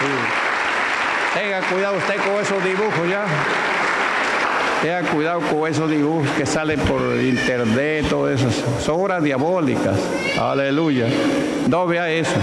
sí. Tenga cuidado usted con esos dibujos ya. Tenga cuidado con esos dibujos que salen por internet, todo eso. Son obras diabólicas. Aleluya. No vea eso.